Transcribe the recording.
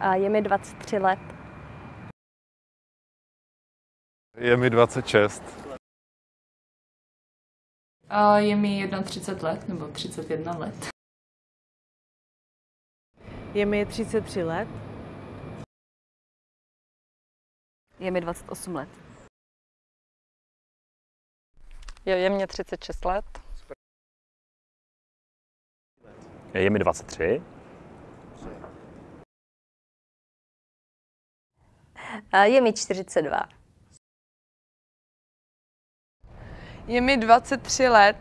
A je mi 23 let. Je mi 26. A je mi 31 let nebo 31 let. Je mi 33 let. Je mi 28 let. Je, je mě 36 let. Je mi 23. je mi 42. Je mi 23 let,